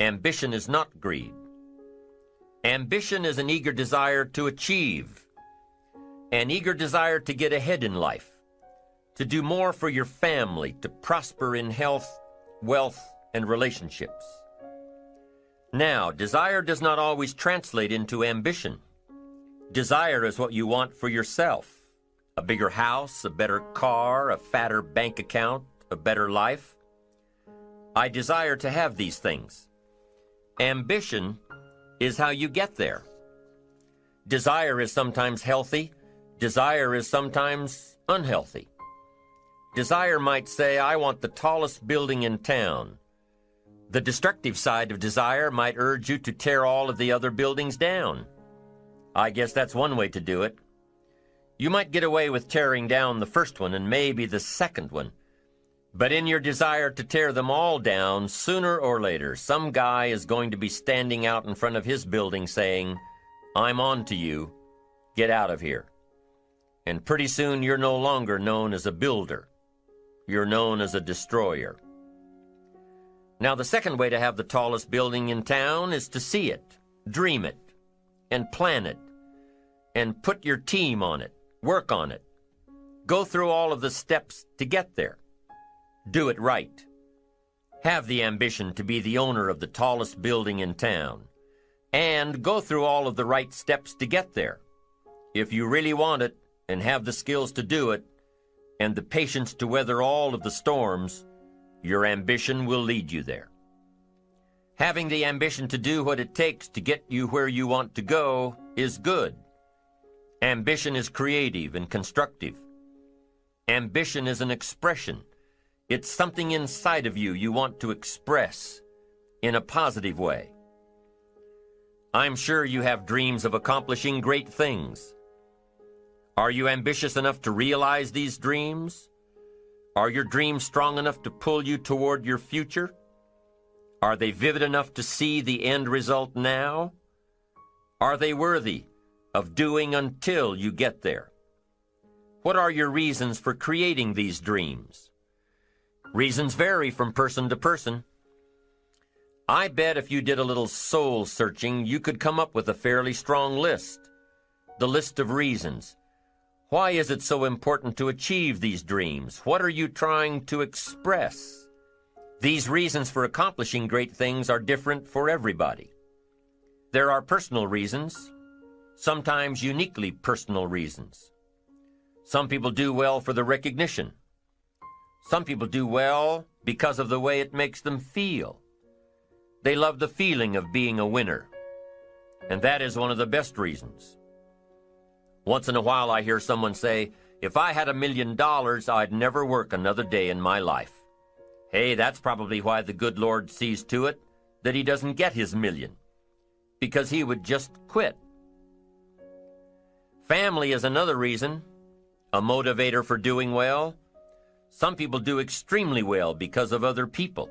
Ambition is not greed. Ambition is an eager desire to achieve, an eager desire to get ahead in life, to do more for your family, to prosper in health, wealth, and relationships. Now, desire does not always translate into ambition. Desire is what you want for yourself a bigger house, a better car, a fatter bank account, a better life. I desire to have these things. Ambition is how you get there. Desire is sometimes healthy, desire is sometimes unhealthy. Desire might say, I want the tallest building in town. The destructive side of desire might urge you to tear all of the other buildings down. I guess that's one way to do it. You might get away with tearing down the first one and maybe the second one. But in your desire to tear them all down, sooner or later, some guy is going to be standing out in front of his building saying, I'm on to you. Get out of here. And pretty soon you're no longer known as a builder. You're known as a destroyer. Now, the second way to have the tallest building in town is to see it, dream it, and plan it, and put your team on it, work on it. Go through all of the steps to get there. Do it right. Have the ambition to be the owner of the tallest building in town. And go through all of the right steps to get there. If you really want it, and have the skills to do it, and the patience to weather all of the storms, your ambition will lead you there. Having the ambition to do what it takes to get you where you want to go is good. Ambition is creative and constructive. Ambition is an expression. It's something inside of you you want to express in a positive way. I'm sure you have dreams of accomplishing great things. Are you ambitious enough to realize these dreams? Are your dreams strong enough to pull you toward your future? Are they vivid enough to see the end result now? Are they worthy of doing until you get there? What are your reasons for creating these dreams? Reasons vary from person to person. I bet if you did a little soul searching, you could come up with a fairly strong list. The list of reasons. Why is it so important to achieve these dreams? What are you trying to express? These reasons for accomplishing great things are different for everybody. There are personal reasons, sometimes uniquely personal reasons. Some people do well for the recognition, some people do well because of the way it makes them feel. They love the feeling of being a winner. And that is one of the best reasons. Once in a while I hear someone say, if I had a million dollars, I'd never work another day in my life. Hey, that's probably why the good Lord sees to it that he doesn't get his million. Because he would just quit. Family is another reason, a motivator for doing well. Some people do extremely well because of other people.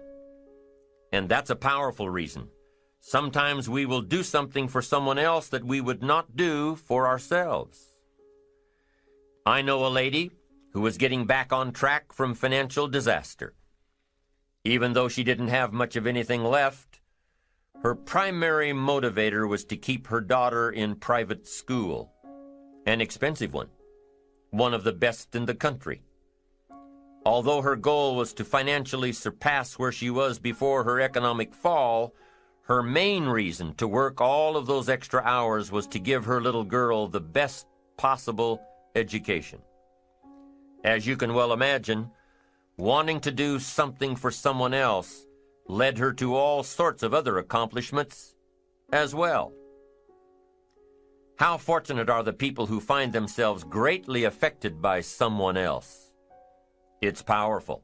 And that's a powerful reason. Sometimes we will do something for someone else that we would not do for ourselves. I know a lady who was getting back on track from financial disaster. Even though she didn't have much of anything left, her primary motivator was to keep her daughter in private school, an expensive one, one of the best in the country. Although her goal was to financially surpass where she was before her economic fall, her main reason to work all of those extra hours was to give her little girl the best possible education. As you can well imagine, wanting to do something for someone else led her to all sorts of other accomplishments as well. How fortunate are the people who find themselves greatly affected by someone else. It's powerful.